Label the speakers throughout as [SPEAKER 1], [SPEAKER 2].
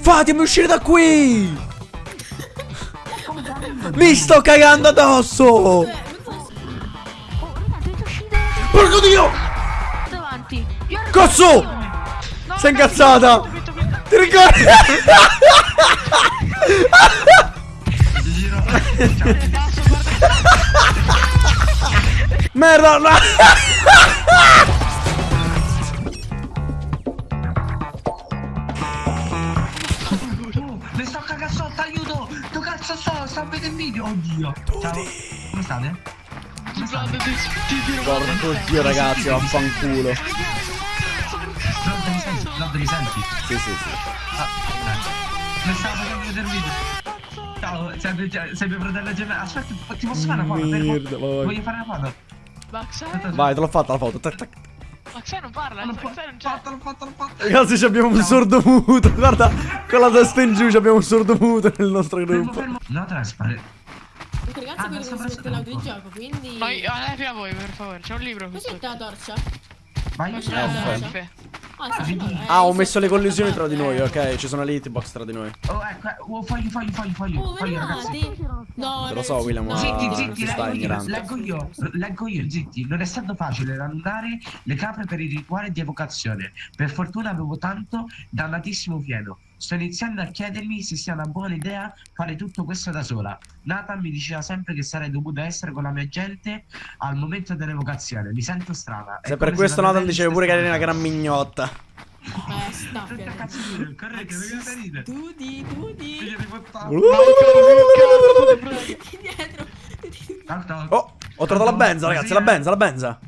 [SPEAKER 1] Fatemi uscire da qui! Mi sto cagando addosso! Porco dio!
[SPEAKER 2] Davanti.
[SPEAKER 1] Cazzo!
[SPEAKER 2] No,
[SPEAKER 1] Sei incazzata! Ti ricordi? Merda! no!
[SPEAKER 3] Vedere il video! Oddio! Ciao! Come state? Come state?
[SPEAKER 1] Porco dio ragazzi, vaffanculo.
[SPEAKER 3] Lord mi senti? Lord mi senti?
[SPEAKER 1] Sì, sì, sì.
[SPEAKER 3] Ah, stavo facendo vedere il video. Ciao, sei mio fratello gemello. Aspetta, ti posso fare una foto?
[SPEAKER 1] Merda.
[SPEAKER 3] Voglio fare una foto?
[SPEAKER 2] Max,
[SPEAKER 1] Vai, te l'ho fatta la foto. Tac, tac.
[SPEAKER 2] Max non parla,
[SPEAKER 3] L'ho
[SPEAKER 2] Max non c'è.
[SPEAKER 3] fatto, l'ho fatto.
[SPEAKER 1] Ragazzi, ci abbiamo un sordo muto. Guarda, con la testa in giù ci abbiamo un sordo muto nel nostro gruppo.
[SPEAKER 3] No, traspare.
[SPEAKER 4] Ragazzi
[SPEAKER 3] Ah,
[SPEAKER 4] quello
[SPEAKER 3] sopra,
[SPEAKER 4] che si mette
[SPEAKER 3] sopra.
[SPEAKER 4] l'audio di gioco, quindi...
[SPEAKER 2] No, io, eh, a voi, per favore, c'è un libro sotto.
[SPEAKER 4] la torcia?
[SPEAKER 3] Vai.
[SPEAKER 4] C'è la torcia? Ah,
[SPEAKER 1] Ah, ho messo le collisioni tra di noi, ok? Ci sono le hitbox tra di noi.
[SPEAKER 3] Oh, ecco, eh, oh, foglio, foglio, foglio, foglio.
[SPEAKER 4] Oh,
[SPEAKER 3] foglio, ragazzi.
[SPEAKER 4] No,
[SPEAKER 1] Te lo so, William, ma-
[SPEAKER 3] Zitti, zitti, leggo io, leggo io, leggo io, zitti. Non è stato facile annulare le capre per il rituale di evocazione. Per fortuna avevo tanto dannatissimo fieno. Sto iniziando a chiedermi se sia una buona idea fare tutto questo da sola. Nathan mi diceva sempre che sarei dovuta essere con la mia gente al momento dell'evocazione. Mi sento strana.
[SPEAKER 1] Se per questo Nathan diceva pure che eri una gran mignotta.
[SPEAKER 4] Eh,
[SPEAKER 3] Tutta.
[SPEAKER 4] Studi, studi. Dietro.
[SPEAKER 1] Oh, ho trovato la benza, ragazzi, la benza, la benza.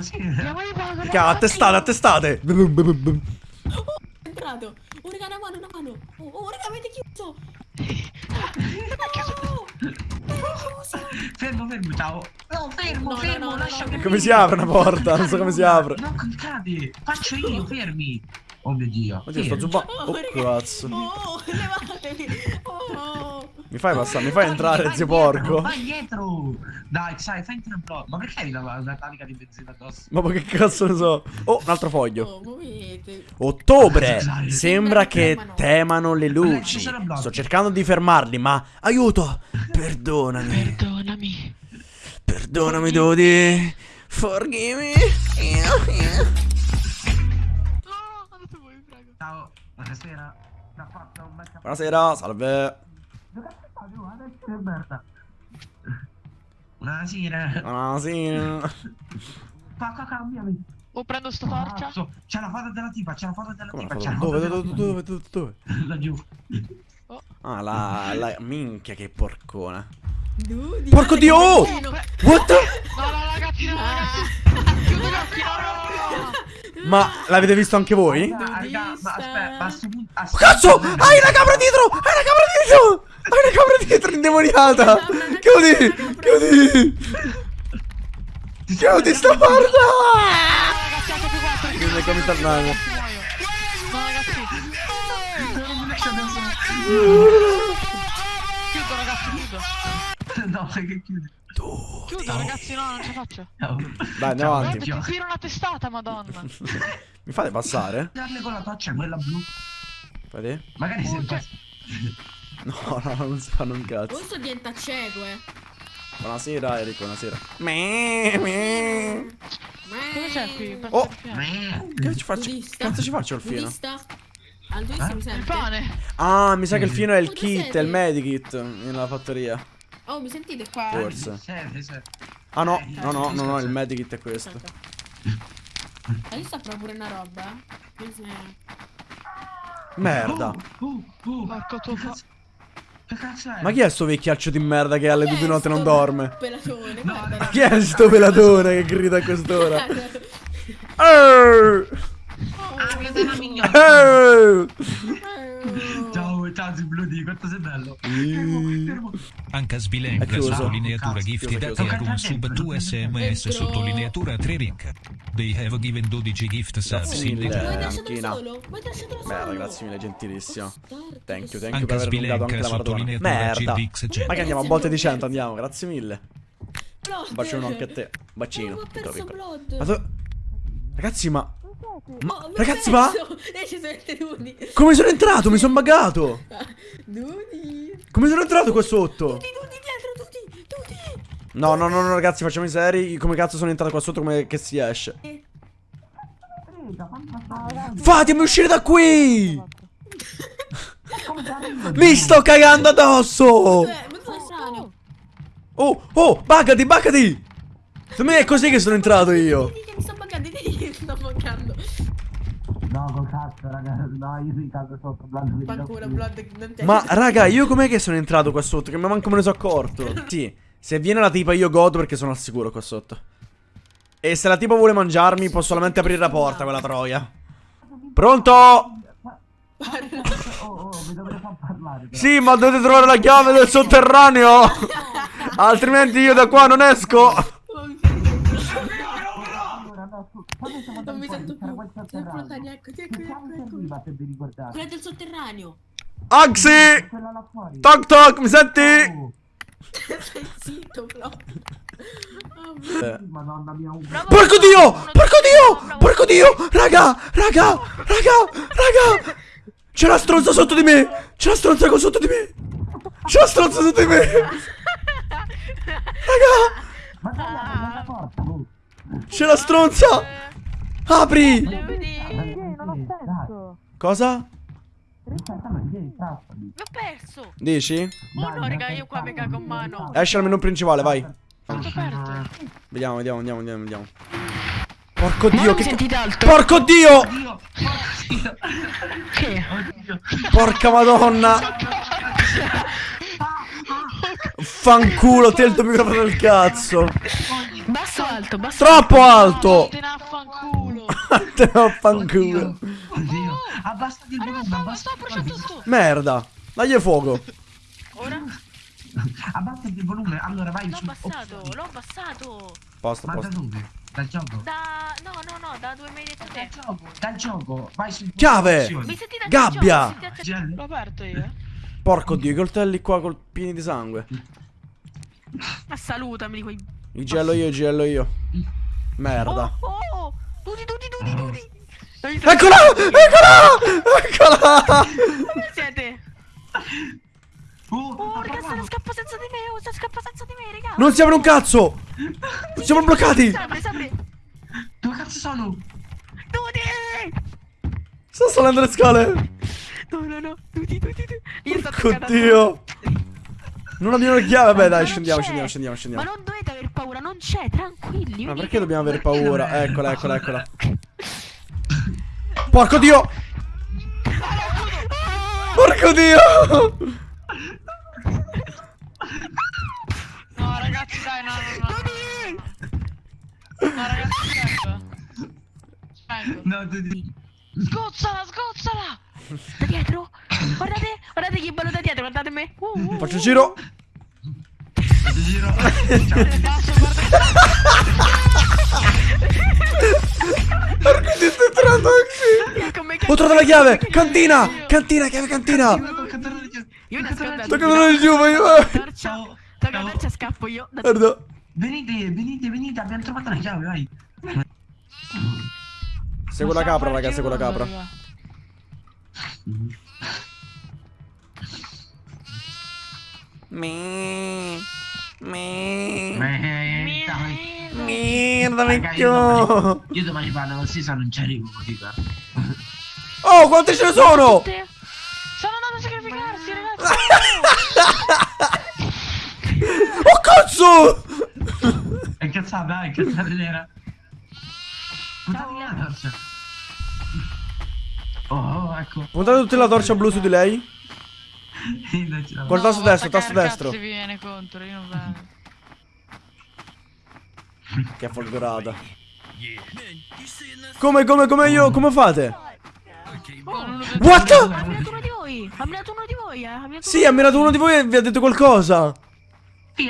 [SPEAKER 3] Sì.
[SPEAKER 1] Mica, attestate, attestate.
[SPEAKER 4] È entrato. Oh, raga, una mano, una mano. Oh, oh raga, avete chiuso. No.
[SPEAKER 3] Fermo, fermo, ciao. No, fermo,
[SPEAKER 4] No,
[SPEAKER 3] fermo,
[SPEAKER 4] no, no,
[SPEAKER 3] lasciami.
[SPEAKER 4] no.
[SPEAKER 1] Come si apre una porta? Non so come si apre.
[SPEAKER 3] No, cliccate. Faccio io, fermi. Oh mio dio.
[SPEAKER 1] Oddio, sto zuppando.
[SPEAKER 4] Oh,
[SPEAKER 1] Oh, cazzo.
[SPEAKER 4] Oh, levatevi.
[SPEAKER 1] Mi fai passare, mi fai entrare,
[SPEAKER 3] Vai
[SPEAKER 1] zio
[SPEAKER 3] dietro,
[SPEAKER 1] porco.
[SPEAKER 3] Vai dietro. Dai, sai, fai entrare un po'. Ma perché hai la, la carica di benzina addosso?
[SPEAKER 1] Ma che cazzo ne so? Oh, un altro foglio.
[SPEAKER 4] Oh.
[SPEAKER 1] Ottobre. Sembra che temano le luci. Sto cercando di fermarli, ma aiuto. Perdonami.
[SPEAKER 2] Perdonami.
[SPEAKER 1] Perdonami, Dodi. Forgive me.
[SPEAKER 2] No, prego.
[SPEAKER 3] Ciao, buonasera.
[SPEAKER 1] Buonasera, salve.
[SPEAKER 3] Oh. Buonasera.
[SPEAKER 1] Buonasera.
[SPEAKER 3] Qua, cambiami.
[SPEAKER 2] Oh, prendo sta torcia.
[SPEAKER 3] Cazzo, C'è la foto della tipa, c'è la foto della tipa,
[SPEAKER 1] la
[SPEAKER 3] c'è la
[SPEAKER 1] foto? Dove, dove, dove, dove, dove?
[SPEAKER 3] Laggiù.
[SPEAKER 1] Ah, la, la minchia che porcona.
[SPEAKER 4] Dudi.
[SPEAKER 1] Porco dio! oh! What the?
[SPEAKER 2] No, no, ragazzi, no, ragazzi. Chiudo gli occhi, no, no.
[SPEAKER 1] Ma l'avete visto anche voi?
[SPEAKER 3] Ah, raga, ma aspetta, ma a sto punto... sto
[SPEAKER 1] Cazzo! Hai una capra dietro! Hai una capra dietro! Hai una capra dietro indemoniata! Chiudi! Chiudi! Chiudi sta porta! Chiudi come tornare.
[SPEAKER 2] No, ragazzi. Chiudo, ragazzi, chiudo.
[SPEAKER 3] No, che chiudi.
[SPEAKER 2] Chiudo, ragazzi, no, non ce la faccio.
[SPEAKER 1] Dai, andiamo avanti.
[SPEAKER 2] Guarda, ti tiro una testata, madonna.
[SPEAKER 1] Mi fate passare?
[SPEAKER 3] Darle con la torcia, quella blu.
[SPEAKER 1] Vedi?
[SPEAKER 3] Magari se...
[SPEAKER 1] No, no, non si fanno un cazzo.
[SPEAKER 4] Questo diventa cieco, eh.
[SPEAKER 1] Buonasera, Enrico, buonasera. Me, me.
[SPEAKER 2] Cosa c'è qui?
[SPEAKER 1] Oh.
[SPEAKER 3] Meh.
[SPEAKER 1] Che ci faccio?
[SPEAKER 4] Budista.
[SPEAKER 1] Cazzo ci faccio il fino?
[SPEAKER 4] Budista. Al
[SPEAKER 3] Eh?
[SPEAKER 4] mi
[SPEAKER 2] Il
[SPEAKER 4] sente?
[SPEAKER 2] pane.
[SPEAKER 1] Ah, mi sa che il fino è il
[SPEAKER 4] Oh, tu
[SPEAKER 1] kit, è il medikit nella fattoria.
[SPEAKER 4] Oh, mi sentite qua?
[SPEAKER 1] Forse. Ah no, no, no, no, no, il medikit è questo.
[SPEAKER 4] Aspetta. E lì sta proprio una roba. eh.
[SPEAKER 1] Merda.
[SPEAKER 3] Uh, uh,
[SPEAKER 2] Porco tuo fa-
[SPEAKER 3] Che cazzo è?
[SPEAKER 1] Ma chi è sto vecchiaccio di merda che alle due di notte non dorme?
[SPEAKER 4] Pelatone,
[SPEAKER 3] No,
[SPEAKER 4] guarda.
[SPEAKER 3] no.
[SPEAKER 1] Chi è sto pelatone che grida a quest'ora? Eh,
[SPEAKER 3] Ah, che della mignotta.
[SPEAKER 1] Eh.
[SPEAKER 3] Ciao, Zibludi, quanto sei bello. Fermo, fermo.
[SPEAKER 5] Anche
[SPEAKER 1] chiuso.
[SPEAKER 5] sottolineatura
[SPEAKER 3] Cazzo,
[SPEAKER 5] gifted
[SPEAKER 1] chiuso,
[SPEAKER 5] a
[SPEAKER 1] chiuso.
[SPEAKER 5] te con sub 2 sms sottolineatura 3 link. They have given 12 gift subs
[SPEAKER 1] Grazie
[SPEAKER 5] in return.
[SPEAKER 1] Merda, grazie mille, gentilissimo. Thank you, thank you
[SPEAKER 5] Anche
[SPEAKER 1] per aver allungato anche la maratona. Merda.
[SPEAKER 5] GBX
[SPEAKER 1] Ma che andiamo a botte di 100, andiamo, grazie mille. Un bacione anche a te.
[SPEAKER 4] Oh,
[SPEAKER 1] Bacino.
[SPEAKER 4] ma.
[SPEAKER 1] Ma tu... Ragazzi, ma...
[SPEAKER 4] Oh,
[SPEAKER 1] ragazzi, ma-
[SPEAKER 4] E ci sono i nudi.
[SPEAKER 1] Come sono entrato? Mi sono buggato.
[SPEAKER 4] Nudi.
[SPEAKER 1] Come sono entrato qua sotto?
[SPEAKER 4] Nudi, nudi dietro, nudi, nudi.
[SPEAKER 1] No, no, no, no, ragazzi, facciamo i seri. Come cazzo sono entrato qua sotto? Come che si esce? Fatemi uscire da qui! Mi sto cagando addosso!
[SPEAKER 4] Eh.
[SPEAKER 1] Oh, oh, buggati, buggati! Secondo me è così che sono entrato io.
[SPEAKER 4] Mi sto buggando, mi sto buggando.
[SPEAKER 3] No, col cazzo, raga. No, io mi cago sotto. Blando,
[SPEAKER 4] Fanculo, Blood.
[SPEAKER 1] Ma, raga, io com'è che sono entrato qua sotto? Che manco me ne sono accorto. Sì, se viene la tipa io godo perché sono al sicuro qua sotto. E se la tipa vuole mangiarmi posso solamente aprire la porta, quella troia. Pronto?
[SPEAKER 3] Oh, oh, mi dovrei far parlare. però.
[SPEAKER 1] Sì, ma dovete trovare la chiave del sotterraneo. Altrimenti io da qua non esco.
[SPEAKER 3] Siamo
[SPEAKER 4] Non mi sento più. lontani, ecco, ecco, ecco, ecco.
[SPEAKER 3] per vi ricordare?
[SPEAKER 4] Quella del sotterraneo.
[SPEAKER 1] Axi! Toc toc, mi senti?
[SPEAKER 3] Oh,
[SPEAKER 4] Stai zitto, proprio.
[SPEAKER 1] Eh.
[SPEAKER 3] Madonna mia, un
[SPEAKER 1] Porco dio! Porco dio! Porco dio! Raga! Raga! Raga! Raga! C'è la stronza sotto di me! C'è la stronza qua sotto di me! C'è la stronza sotto di me! Raga! C'è la stronza! Apri!
[SPEAKER 3] Non ho senso.
[SPEAKER 1] Cosa?
[SPEAKER 2] Mi ho perso.
[SPEAKER 1] Dici?
[SPEAKER 2] Oh no, raga, io qua mi cago in mano.
[SPEAKER 1] Esci al menu principale, vai. Vediamo, vediamo, vediamo, vediamo, vediamo. Porco dio, che... Porco dio!
[SPEAKER 3] Oddio.
[SPEAKER 1] Porca madonna! Fanculo, te il tuo microfono del cazzo!
[SPEAKER 2] Basso alto? Basso
[SPEAKER 1] Troppo alto!
[SPEAKER 2] Te ne affanculo.
[SPEAKER 1] Te ne fanculo.
[SPEAKER 3] Oddio. Abbassati il volume.
[SPEAKER 1] Merda. Dagli fuoco.
[SPEAKER 2] Ora?
[SPEAKER 3] Abbassa il volume. Allora vai
[SPEAKER 2] L'ho
[SPEAKER 3] su.
[SPEAKER 2] abbassato, l'ho abbassato.
[SPEAKER 1] Posto,
[SPEAKER 3] Ma da dove? Dal gioco.
[SPEAKER 2] Da... No, no, no, da dove mi hai detto
[SPEAKER 3] Dal
[SPEAKER 2] te.
[SPEAKER 3] gioco. Dal gioco. Vai su.
[SPEAKER 1] Chiave!
[SPEAKER 2] Mi sentite a
[SPEAKER 1] Gabbia!
[SPEAKER 2] L'ho aperto io, eh.
[SPEAKER 1] Porco dio, i coltelli qua col pieni di sangue.
[SPEAKER 2] Ma salutami di quei...
[SPEAKER 1] Il gello io, il gello io. Merda.
[SPEAKER 2] Oh, oh,
[SPEAKER 1] Eccola! Eccola! Eccola!
[SPEAKER 2] Dove siete?
[SPEAKER 3] Oh, parlato.
[SPEAKER 2] scappa senza di me, oh, sta scappa senza di me, raga.
[SPEAKER 1] Non si apre un cazzo! Siamo bloccati!
[SPEAKER 3] Dove cazzo sono?
[SPEAKER 2] Dudi!
[SPEAKER 1] Sto salendo le scale!
[SPEAKER 2] No, no, no. Dudi, dudi, dudi. Io sto
[SPEAKER 1] Porco
[SPEAKER 2] attaccata.
[SPEAKER 1] dio! Non abbiamo le chiavi, vabbè dai, scendiamo,
[SPEAKER 2] c'è.
[SPEAKER 1] scendiamo, scendiamo,
[SPEAKER 2] Ma
[SPEAKER 1] scendiamo.
[SPEAKER 2] non dovete aver paura, non c'è, tranquilli.
[SPEAKER 1] Ma perché dobbiamo avere paura? Eccola, eccola, eccola. Porco dio! Porco dio!
[SPEAKER 2] No, ragazzi, dai, no, no, no. No, ragazzi. Vengo.
[SPEAKER 3] No, tu di.
[SPEAKER 2] Sgozzala, sgozzala! Da dietro! Guardate, guardate che bello da dietro, guardate me! Uh, uh,
[SPEAKER 1] Faccio il giro.
[SPEAKER 3] Ti giro.
[SPEAKER 2] Basso,
[SPEAKER 1] Porco dio, sto entrando anche.
[SPEAKER 2] Me
[SPEAKER 1] Ho trovato la chiave! Cantina! Cantina, chiave cantina!
[SPEAKER 2] Io nascondo
[SPEAKER 1] Sto cadendo giù, ma io...
[SPEAKER 2] Torcia,
[SPEAKER 3] Ciao.
[SPEAKER 2] tocca
[SPEAKER 3] Ciao.
[SPEAKER 2] la torcia, scappo io. Da-
[SPEAKER 1] Guarda.
[SPEAKER 3] Venite, venite, venite, abbiamo trovato la chiave, vai.
[SPEAKER 1] Segui la capra, raga, segui la capra. Mi. Mi.
[SPEAKER 3] Merda.
[SPEAKER 1] Vecchio.
[SPEAKER 3] Io domani fanno così, se non ci arrivo, dica.
[SPEAKER 1] Oh, quante ce ne sono?
[SPEAKER 2] Sono andato a sacrificarsi, ragazzi!
[SPEAKER 1] Oh, cazzo!
[SPEAKER 3] È cazzata, dai, cazzata nera. Buttati via la torcia. Oh, ecco.
[SPEAKER 1] Puntate tutte la torcia blu su di lei.
[SPEAKER 3] Non ce la
[SPEAKER 1] Col tasto destro, tasto destro.
[SPEAKER 2] Si viene contro, io non vengo.
[SPEAKER 1] Che folgorata. Come, come, come io, come fate? What?
[SPEAKER 2] Ha minato uno di voi! Ha minato uno di voi, eh! Ha
[SPEAKER 1] Sì, ha mirato uno di voi e vi ha detto qualcosa.
[SPEAKER 2] A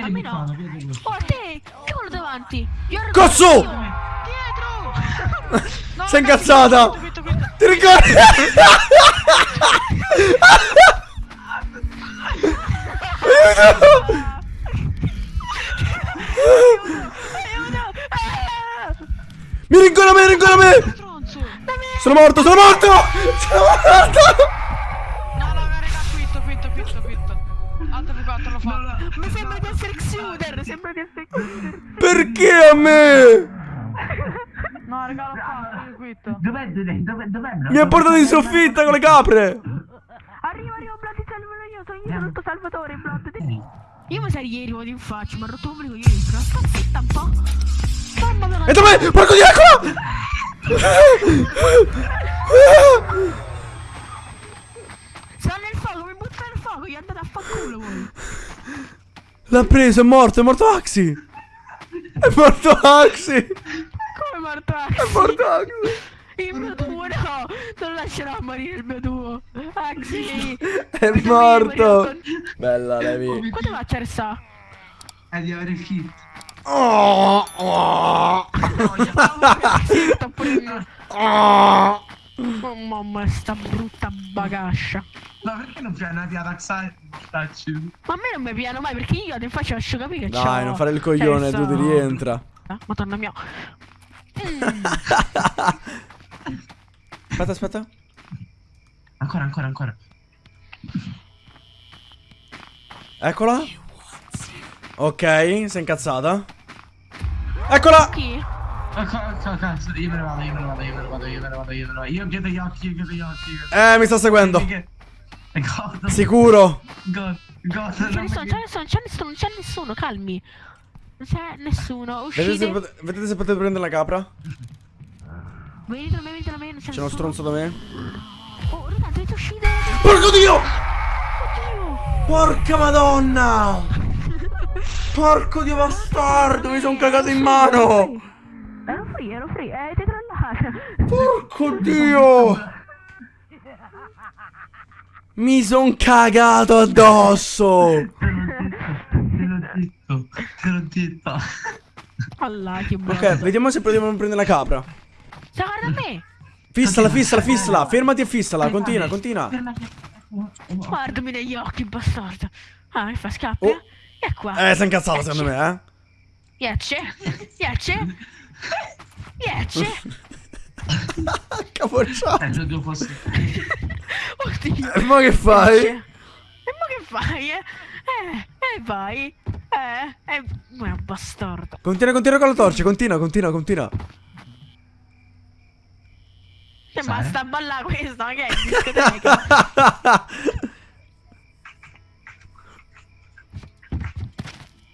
[SPEAKER 2] me no. Oh, te! Che quello davanti?
[SPEAKER 1] Cazzo!
[SPEAKER 2] Dietro! No,
[SPEAKER 1] Sei incazzata?
[SPEAKER 2] questo, questo, questo.
[SPEAKER 1] Ti ricordi? Aiuto! Mi rincuora me, rincuora me! Sono morto, sono morto! Sono morto!
[SPEAKER 2] No, no, raga, quitto, quitto, quitto, quitto. Altro più quattro l'ho fatto. Mi sembra di essere Xuder, sembra di essere Xuder.
[SPEAKER 1] Perché a me?
[SPEAKER 2] No, raga, l'ho fatto, io quitto.
[SPEAKER 3] Dov'è, dov'è, dov'è, dov'è?
[SPEAKER 1] Mi ha portato in soffitta con le capre!
[SPEAKER 2] Arriva, arriva, Blood, salvalo io, sono io, sono il tuo salvatore, Blood. Io mi sarei ieri in faccia, ma rotto un io dentro. Sta zitta un po'. Mamma mia,
[SPEAKER 1] E dove? Porco di eccola!
[SPEAKER 2] sono nel fuoco, mi butta nel fuoco, gli andate a fanculo voi.
[SPEAKER 1] L'ha preso, è morto, è morto Axi! È morto Axi!
[SPEAKER 2] Come morto
[SPEAKER 1] È morto Axi!
[SPEAKER 2] Il mio tuo no, non lascerò morire il mio tuo. Axi.
[SPEAKER 1] È morto! Bella, Levi.
[SPEAKER 2] Quanto faccio a restare?
[SPEAKER 3] È di avere il kit.
[SPEAKER 1] Oh, oh, oh.
[SPEAKER 2] Oh mamma, sta brutta bagascia.
[SPEAKER 3] Ma perché non fai una piata Xai? Mortacci.
[SPEAKER 2] Ma a me non mi piano mai perché io ti faccio lascio capire che c'ho.
[SPEAKER 1] Dai, non fare il coglione,
[SPEAKER 2] Cioè,
[SPEAKER 1] tu ti rientra.
[SPEAKER 2] Ah, Madonna mia. Mm.
[SPEAKER 1] Aspetta, aspetta.
[SPEAKER 3] Ancora, ancora, ancora.
[SPEAKER 1] Eccola. Ok, sei incazzata. Eccola!
[SPEAKER 2] Chi?
[SPEAKER 3] Ecco, ecco, cazzo, io me ne vado, io me ne vado, io me ne vado, io me ne vado, io me ne vado. Io chiudo gli occhi, io chiudo gli occhi.
[SPEAKER 1] Eh, mi sta seguendo.
[SPEAKER 3] E God,
[SPEAKER 1] Sicuro.
[SPEAKER 3] God, God,
[SPEAKER 2] C'è
[SPEAKER 3] non
[SPEAKER 2] nessuno,
[SPEAKER 3] mi-
[SPEAKER 2] c'è nessuno, c'è calmi. Non c'è nessuno,
[SPEAKER 1] Vedete se,
[SPEAKER 2] uscite.
[SPEAKER 1] vedete se potete prendere la capra?
[SPEAKER 2] Venite da me, venite da me, c'è
[SPEAKER 1] uno stronzo da me.
[SPEAKER 2] Oh, raga, dovete uscire.
[SPEAKER 1] Porco dio!
[SPEAKER 2] Oddio.
[SPEAKER 1] Porca madonna! Porco dio bastardo, mi sono cagato in mano!
[SPEAKER 2] Ero free, ero free, eh, ti.
[SPEAKER 1] Porco dio! Mi son cagato addosso!
[SPEAKER 3] Te l'ho detto, te l'ho detto.
[SPEAKER 2] Allah, che buono.
[SPEAKER 1] Ok, vediamo se proviamo a prendere la capra.
[SPEAKER 2] Guarda me.
[SPEAKER 1] Fissala, fissala, fissala. Fermati e fissala. Continua, continua.
[SPEAKER 2] Guardami negli occhi, bastardo. Ah, mi fa scappi.
[SPEAKER 1] Oh.
[SPEAKER 2] eh? E qua.
[SPEAKER 1] Eh, sei incazzato secondo me, eh?
[SPEAKER 2] Piace? Piace? Piace?
[SPEAKER 1] Capocciato.
[SPEAKER 3] Eh, tu fossi...
[SPEAKER 2] Oddio.
[SPEAKER 1] E mo che fai?
[SPEAKER 2] E mo che fai, eh? Eh, e vai. Eh, eh, ma è un bastardo.
[SPEAKER 1] Continua, continua con la torcia, continua, continua, continua.
[SPEAKER 2] Che
[SPEAKER 3] Sai?
[SPEAKER 2] basta ballare questo, ma che è discoteca?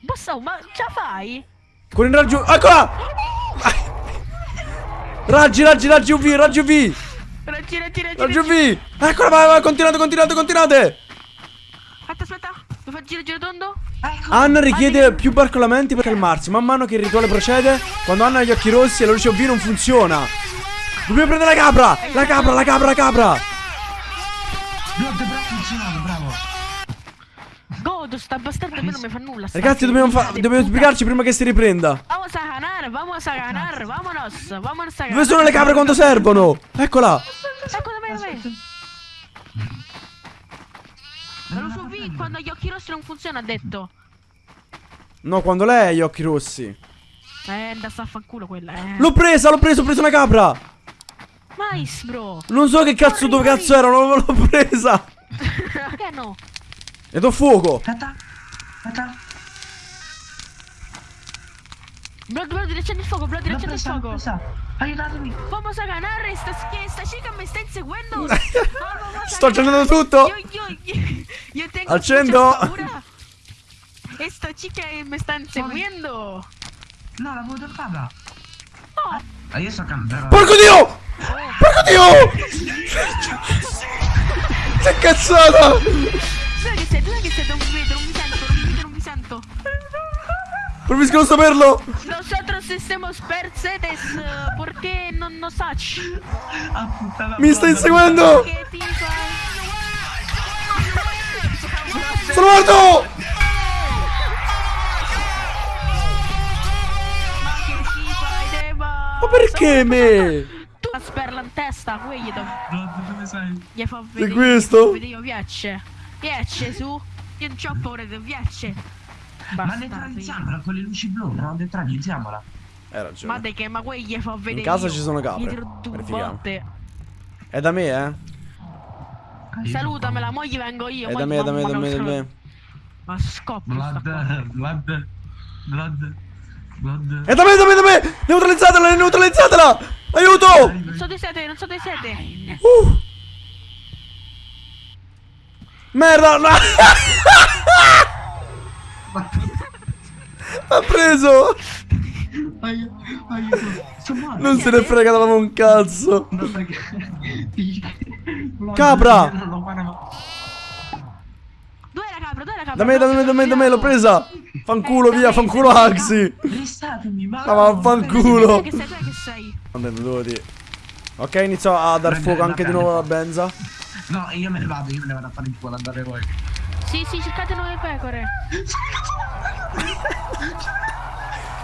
[SPEAKER 2] Basta, ma ce la fai?
[SPEAKER 1] Con il raggio... Eccola! Raggi, raggi, raggi UV, raggi UV!
[SPEAKER 2] Raggi, raggi, raggi,
[SPEAKER 1] Raggi. UV! Eccola, vai, vai, continuate, continuate, continuate!
[SPEAKER 2] Aspetta, aspetta. Devo fare giro, giro tondo?
[SPEAKER 3] Ecco,
[SPEAKER 1] Anna richiede più barcolamenti per calmarsi. Man mano che il rituale procede, quando Anna ha gli occhi rossi e la luce UV non funziona. Dobbiamo prendere la capra! La capra, la capra, la capra!
[SPEAKER 3] God, bravo, funzionato, bravo.
[SPEAKER 2] Godo, sta bastardo a me non mi fa nulla.
[SPEAKER 1] Ragazzi, dobbiamo, fa- dobbiamo spiegarci prima che si riprenda.
[SPEAKER 2] Vamos a ganar, vamos a ganar, vámonos, vámonos a ganar.
[SPEAKER 1] Dove sono le capre quando servono? Eccola!
[SPEAKER 2] Ecco da me, da me. Lo so V, quando gli occhi rossi non funziona, ha detto.
[SPEAKER 1] No, quando lei ha gli occhi rossi.
[SPEAKER 2] Eh, da sta a fanculo quella, eh.
[SPEAKER 1] L'ho presa, l'ho presa, ho preso una capra!
[SPEAKER 2] Mais, bro.
[SPEAKER 1] Non so che cazzo, dove cazzo era, non l'ho presa!
[SPEAKER 2] Che no?
[SPEAKER 1] E do fuoco!
[SPEAKER 3] Aspetta, aspetta.
[SPEAKER 2] Blood, blood, riaccendi il fuoco, blood,
[SPEAKER 3] L'ho
[SPEAKER 2] riaccendi il fuoco.
[SPEAKER 3] Aiutatemi.
[SPEAKER 2] Vamos a ganar, esta, esta chica me está inseguendo.
[SPEAKER 1] Sto accendendo tutto!
[SPEAKER 2] Yo, yo tengo
[SPEAKER 1] Accendo.
[SPEAKER 2] paura. Esta chica me está inseguendo.
[SPEAKER 3] No, l'avevo toccata.
[SPEAKER 2] No.
[SPEAKER 3] Ah, io sto cambiando.
[SPEAKER 1] Porco dio! Porco dio! Sei cazzata!
[SPEAKER 2] Dove che? Non non non non sento.
[SPEAKER 1] Preferisco non saperlo!
[SPEAKER 2] Nosotros estamos Mercedes, eh, porque no nos sach.
[SPEAKER 3] Ah, puttana.
[SPEAKER 1] Mi stai inseguendo! Sono morto!
[SPEAKER 2] Ma
[SPEAKER 1] perché me?
[SPEAKER 2] La sperla in testa, quelli do-
[SPEAKER 3] God, dove sei?
[SPEAKER 2] gli fa vedere.
[SPEAKER 1] questo?
[SPEAKER 2] fa vedere, Io piace. Piace su. Io non c'ho paura di piace.
[SPEAKER 3] Ma neutralizziamola con le luci blu, no? Neutralizziamola.
[SPEAKER 1] Hai
[SPEAKER 2] Ma
[SPEAKER 1] ragione.
[SPEAKER 2] dai che ma quelli gli fa vedere.
[SPEAKER 1] casa
[SPEAKER 2] io.
[SPEAKER 1] ci sono capre. Verifichiamo. È da me, eh.
[SPEAKER 2] Salutamela, mo gli vengo io.
[SPEAKER 1] È
[SPEAKER 2] mo
[SPEAKER 1] da
[SPEAKER 2] gli-
[SPEAKER 1] me, da me, da me, da me.
[SPEAKER 2] Ma scoppio. sta qua.
[SPEAKER 3] Blood, blood.
[SPEAKER 1] È da me, da me, da me! Neutralizzatela, neutralizzatela! Aiuto!
[SPEAKER 2] Non so dove siete, non so dove siete.
[SPEAKER 1] Uh. Merda! No. ha preso!
[SPEAKER 3] Aiuto.
[SPEAKER 1] Non se ne frega davamo un cazzo!
[SPEAKER 3] No, perché... Blood,
[SPEAKER 1] Capra!
[SPEAKER 2] Dov'è la capra? Dov'è la capra?
[SPEAKER 1] Da me, da me, da me, da me, l'ho presa! Fanculo via, fanculo Axi!
[SPEAKER 3] Restatemi, ma...
[SPEAKER 1] Ma vaffanculo!
[SPEAKER 2] Che sei, che sei?
[SPEAKER 1] Vabbè, devo dire. Ok, inizio a dar fuoco anche di nuovo alla benza.
[SPEAKER 3] No, io me ne vado, io me ne vado a fare il culo, andate voi.
[SPEAKER 2] Sì, sì, cercate nuove pecore.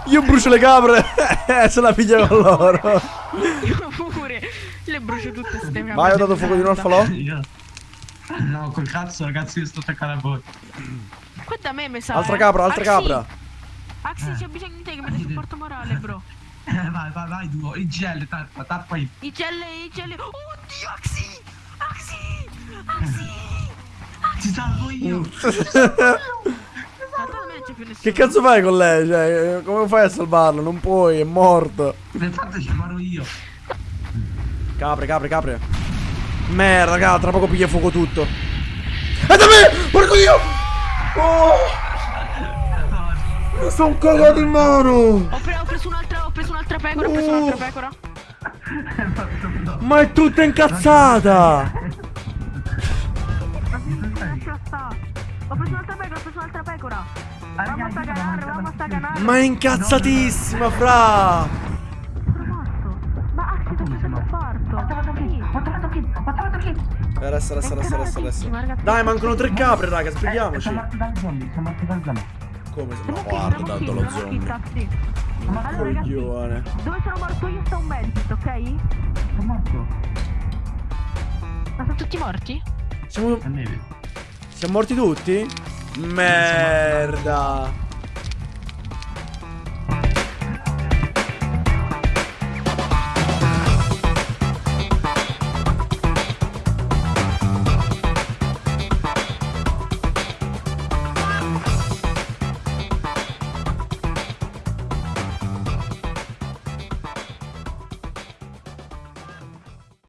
[SPEAKER 1] Io brucio le capre! Se la piglia con loro!
[SPEAKER 2] Io pure. Le brucio tutte ste capre.
[SPEAKER 1] Vai, ho dato fuoco di nuovo al falò.
[SPEAKER 3] No, col cazzo, ragazzi, io sto attaccando a voi.
[SPEAKER 2] Qua da me mi sa.
[SPEAKER 1] Altra
[SPEAKER 2] eh.
[SPEAKER 1] capra, altra
[SPEAKER 2] Axi,
[SPEAKER 1] capra.
[SPEAKER 2] Axi, c'è bisogno di te che mi dai supporto morale, bro.
[SPEAKER 3] Eh, vai, vai, vai, duo. Il GL, tappa, tappa io.
[SPEAKER 2] I gel, i gel. Oddio, Axi! Axi! Axi!
[SPEAKER 3] Ti salvo io.
[SPEAKER 2] Nessuno.
[SPEAKER 1] Che cazzo fai con lei? Cioè, come fai a salvarlo? Non puoi, è morto.
[SPEAKER 3] Fatto ci muoro io.
[SPEAKER 1] Capre, capre, capre. Merda, raga, tra poco piglia fuoco tutto. È da me! Porco dio! Oh! Mi sono cagato in mano!
[SPEAKER 2] Ho, pre- ho preso un'altra, ho preso un'altra pecora, ho preso un'altra pecora.
[SPEAKER 1] Ma è tutta incazzata!
[SPEAKER 2] Sta. Ho preso un'altra pecora, ho preso un'altra pecora. Vamos a staganare, vamos a staganare.
[SPEAKER 1] Ma è incazzatissima, fra! Resta, resta, resta, resta, resta. Dai, mancano tre capre, raga, spieghiamoci.
[SPEAKER 3] Sono morto dal zombie, sono morto dal zombie.
[SPEAKER 1] Come se... Ma
[SPEAKER 2] Siamo
[SPEAKER 1] guarda, tanto
[SPEAKER 2] siamo
[SPEAKER 1] lo
[SPEAKER 2] siamo
[SPEAKER 1] zombie.
[SPEAKER 2] ragazzi,
[SPEAKER 1] Coglione.
[SPEAKER 2] dove sono morto io sta un medikit, ok?
[SPEAKER 3] Sono morto.
[SPEAKER 2] Ma sono tutti morti?
[SPEAKER 1] Siamo... Siamo morti tutti? Merda.